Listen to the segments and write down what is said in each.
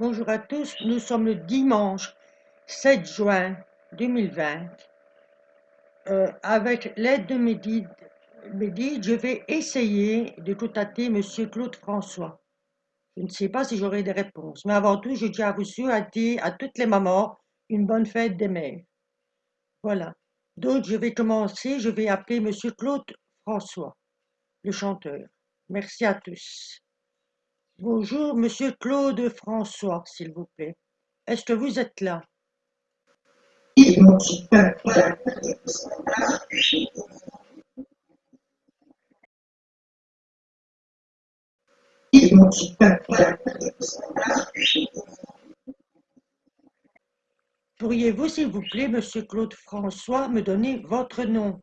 Bonjour à tous, nous sommes le dimanche 7 juin 2020. Euh, avec l'aide de Médide, je vais essayer de contacter M. Claude François. Je ne sais pas si j'aurai des réponses, mais avant tout, je tiens à vous souhaiter à toutes les mamans une bonne fête des mères. Voilà. Donc, je vais commencer, je vais appeler M. Claude François, le chanteur. Merci à tous. Bonjour, monsieur Claude François, s'il vous plaît. Est-ce que vous êtes là? Pourriez-vous, s'il vous plaît, monsieur Claude François, me donner votre nom?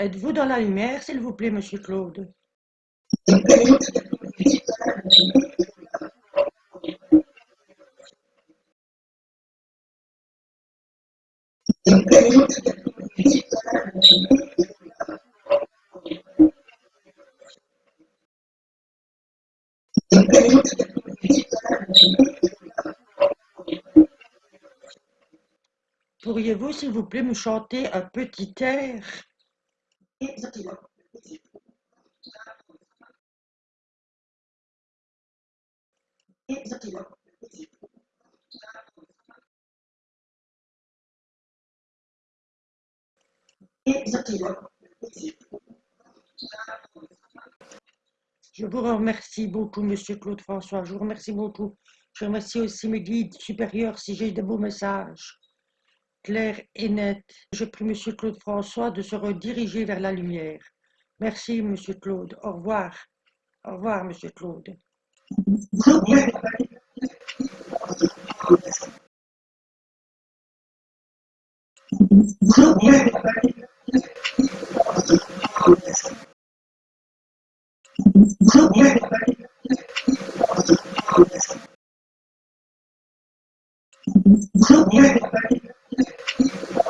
Êtes-vous dans la lumière, s'il vous plaît, monsieur Claude? Pourriez-vous, s'il vous plaît, me chanter un petit air? Je vous remercie beaucoup, Monsieur Claude François. Je vous remercie beaucoup. Je remercie aussi mes guides supérieurs si j'ai de beaux messages claire et nette. Je prie Monsieur Claude François de se rediriger vers la lumière. Merci, Monsieur Claude. Au revoir. Au revoir, Monsieur Claude.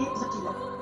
entity 了。